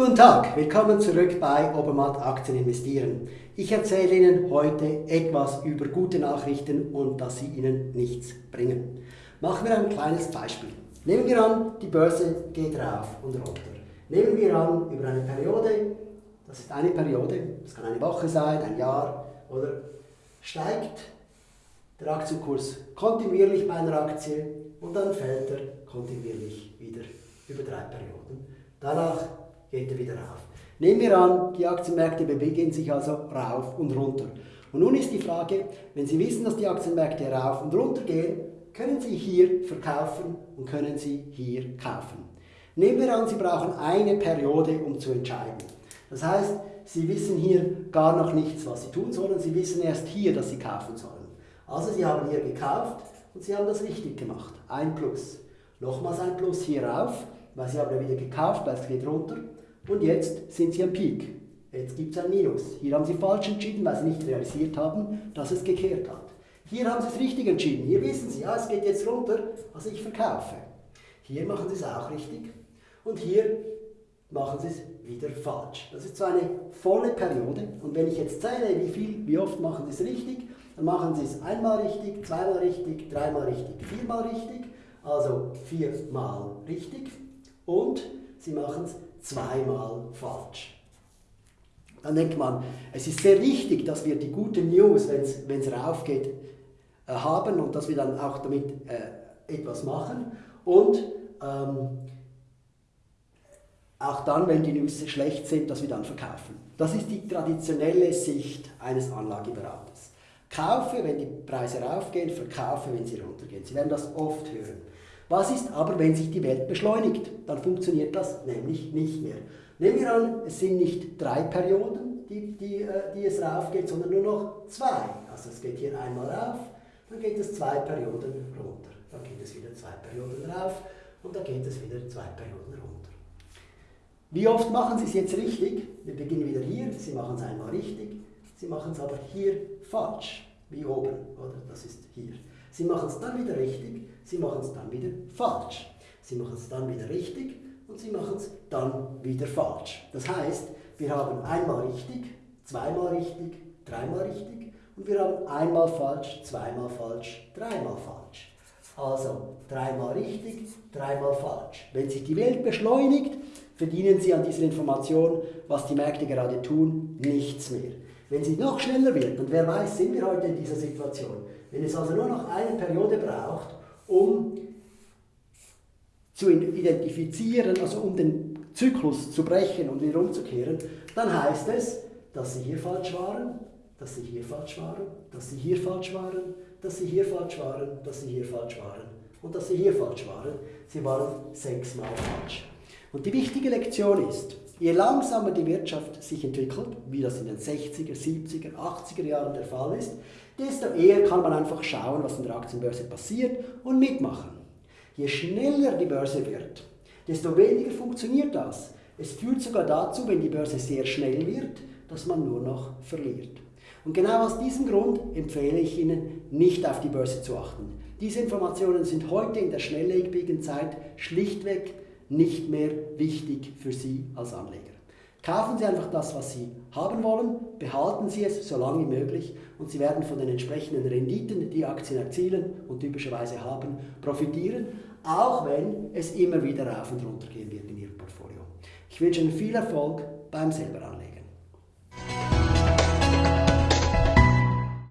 Guten Tag, willkommen zurück bei Obermatt Aktien investieren. Ich erzähle Ihnen heute etwas über gute Nachrichten und dass sie Ihnen nichts bringen. Machen wir ein kleines Beispiel. Nehmen wir an, die Börse geht rauf und runter. Nehmen wir an, über eine Periode, das ist eine Periode, das kann eine Woche sein, ein Jahr, oder steigt der Aktienkurs kontinuierlich bei einer Aktie und dann fällt er kontinuierlich wieder über drei Perioden. Danach geht er wieder rauf. Nehmen wir an, die Aktienmärkte bewegen sich also rauf und runter. Und nun ist die Frage, wenn Sie wissen, dass die Aktienmärkte rauf und runter gehen, können Sie hier verkaufen und können Sie hier kaufen. Nehmen wir an, Sie brauchen eine Periode, um zu entscheiden. Das heißt, Sie wissen hier gar noch nichts, was Sie tun sollen. Sie wissen erst hier, dass Sie kaufen sollen. Also Sie haben hier gekauft und Sie haben das richtig gemacht. Ein Plus. Nochmals ein Plus hier rauf, weil Sie haben ja wieder gekauft, weil es geht runter. Und jetzt sind Sie am Peak. Jetzt gibt es ein Minus. Hier haben Sie falsch entschieden, weil Sie nicht realisiert haben, dass es gekehrt hat. Hier haben Sie es richtig entschieden. Hier wissen Sie, ja, es geht jetzt runter, also ich verkaufe. Hier machen Sie es auch richtig. Und hier machen Sie es wieder falsch. Das ist so eine volle Periode. Und wenn ich jetzt zähle, wie viel, wie oft machen Sie es richtig, dann machen Sie es einmal richtig, zweimal richtig, dreimal richtig, viermal richtig. Also viermal richtig. Und Sie machen es zweimal falsch. Dann denkt man, es ist sehr wichtig, dass wir die gute News, wenn es raufgeht, äh, haben und dass wir dann auch damit äh, etwas machen. Und ähm, auch dann, wenn die News schlecht sind, dass wir dann verkaufen. Das ist die traditionelle Sicht eines Anlageberaters. Kaufe, wenn die Preise raufgehen, verkaufe, wenn sie runtergehen. Sie werden das oft hören. Was ist aber, wenn sich die Welt beschleunigt? Dann funktioniert das nämlich nicht mehr. Nehmen wir an, es sind nicht drei Perioden, die, die, äh, die es raufgeht, sondern nur noch zwei. Also es geht hier einmal rauf, dann geht es zwei Perioden runter. Dann geht es wieder zwei Perioden rauf und dann geht es wieder zwei Perioden runter. Wie oft machen Sie es jetzt richtig? Wir beginnen wieder hier, Sie machen es einmal richtig, Sie machen es aber hier falsch, wie oben, oder? Das ist hier. Sie machen es dann wieder richtig, Sie machen es dann wieder falsch. Sie machen es dann wieder richtig und Sie machen es dann wieder falsch. Das heißt, wir haben einmal richtig, zweimal richtig, dreimal richtig und wir haben einmal falsch, zweimal falsch, dreimal falsch. Also dreimal richtig, dreimal falsch. Wenn sich die Welt beschleunigt, verdienen Sie an dieser Information, was die Märkte gerade tun, nichts mehr. Wenn sie noch schneller wird, und wer weiß, sind wir heute in dieser Situation, wenn es also nur noch eine Periode braucht, um zu identifizieren, also um den Zyklus zu brechen und wieder umzukehren, dann heißt es, dass sie hier falsch waren, dass sie hier falsch waren, dass sie hier falsch waren, dass sie hier falsch waren, dass sie hier falsch waren und dass sie hier falsch waren. Sie waren sechsmal falsch. Und die wichtige Lektion ist, je langsamer die Wirtschaft sich entwickelt, wie das in den 60er, 70er, 80er Jahren der Fall ist, desto eher kann man einfach schauen, was in der Aktienbörse passiert und mitmachen. Je schneller die Börse wird, desto weniger funktioniert das. Es führt sogar dazu, wenn die Börse sehr schnell wird, dass man nur noch verliert. Und genau aus diesem Grund empfehle ich Ihnen, nicht auf die Börse zu achten. Diese Informationen sind heute in der schnelllebigen Zeit schlichtweg nicht mehr wichtig für Sie als Anleger. Kaufen Sie einfach das, was Sie haben wollen, behalten Sie es so lange wie möglich und Sie werden von den entsprechenden Renditen, die Aktien erzielen und typischerweise haben, profitieren, auch wenn es immer wieder rauf und runter gehen wird in Ihrem Portfolio. Ich wünsche Ihnen viel Erfolg beim selber anlegen.